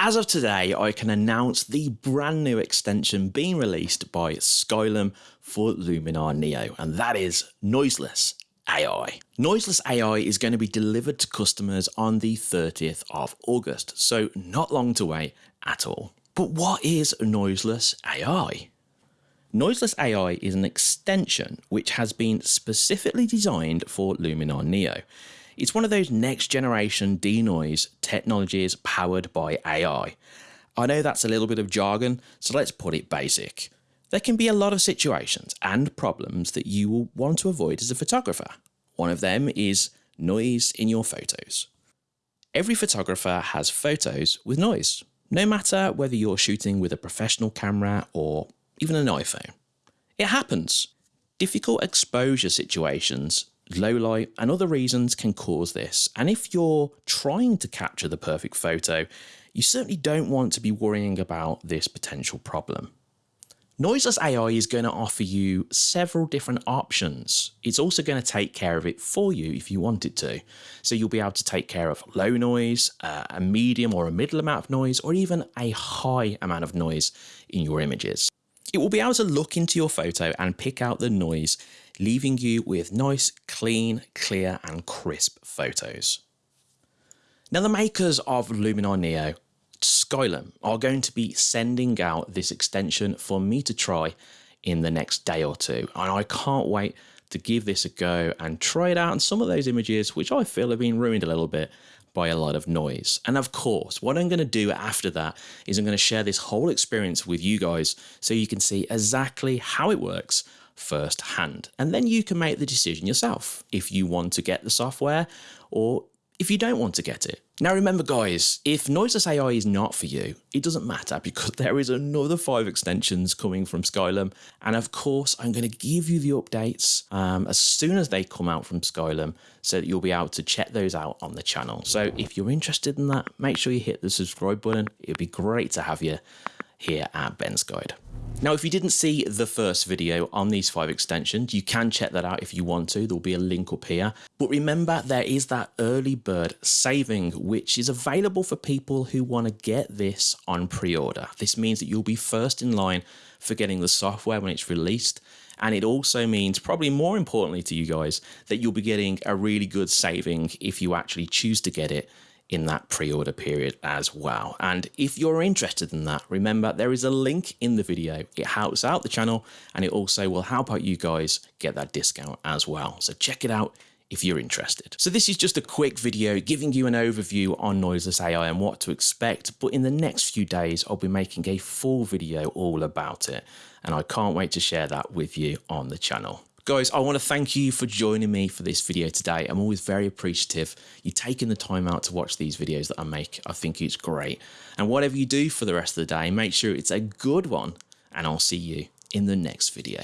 as of today, I can announce the brand new extension being released by Skylum for Luminar Neo, and that is Noiseless AI. Noiseless AI is going to be delivered to customers on the 30th of August, so not long to wait at all. But what is Noiseless AI? Noiseless AI is an extension which has been specifically designed for Luminar Neo. It's one of those next generation denoise technologies powered by AI. I know that's a little bit of jargon, so let's put it basic. There can be a lot of situations and problems that you will want to avoid as a photographer. One of them is noise in your photos. Every photographer has photos with noise, no matter whether you're shooting with a professional camera or even an iPhone. It happens. Difficult exposure situations low light and other reasons can cause this. And if you're trying to capture the perfect photo, you certainly don't want to be worrying about this potential problem. Noiseless AI is going to offer you several different options. It's also going to take care of it for you if you want it to. So you'll be able to take care of low noise, uh, a medium or a middle amount of noise, or even a high amount of noise in your images. It will be able to look into your photo and pick out the noise leaving you with nice, clean, clear and crisp photos. Now the makers of Luminar Neo, Skylum, are going to be sending out this extension for me to try in the next day or two and I can't wait to give this a go and try it out on some of those images which I feel have been ruined a little bit by a lot of noise. And of course, what I'm going to do after that is I'm going to share this whole experience with you guys so you can see exactly how it works firsthand. And then you can make the decision yourself if you want to get the software or if you don't want to get it. Now remember guys, if Noiseless AI is not for you, it doesn't matter because there is another five extensions coming from Skylum. And of course, I'm going to give you the updates um, as soon as they come out from Skylum so that you'll be able to check those out on the channel. So if you're interested in that, make sure you hit the subscribe button. It'd be great to have you here at Ben's Guide. Now, if you didn't see the first video on these five extensions, you can check that out if you want to. There'll be a link up here. But remember, there is that early bird saving, which is available for people who want to get this on pre-order. This means that you'll be first in line for getting the software when it's released. And it also means, probably more importantly to you guys, that you'll be getting a really good saving if you actually choose to get it in that pre-order period as well. And if you're interested in that, remember there is a link in the video. It helps out the channel and it also will help out you guys get that discount as well. So check it out if you're interested. So this is just a quick video giving you an overview on Noiseless AI and what to expect, but in the next few days, I'll be making a full video all about it. And I can't wait to share that with you on the channel. Guys, I want to thank you for joining me for this video today. I'm always very appreciative you taking the time out to watch these videos that I make. I think it's great. And whatever you do for the rest of the day, make sure it's a good one. And I'll see you in the next video.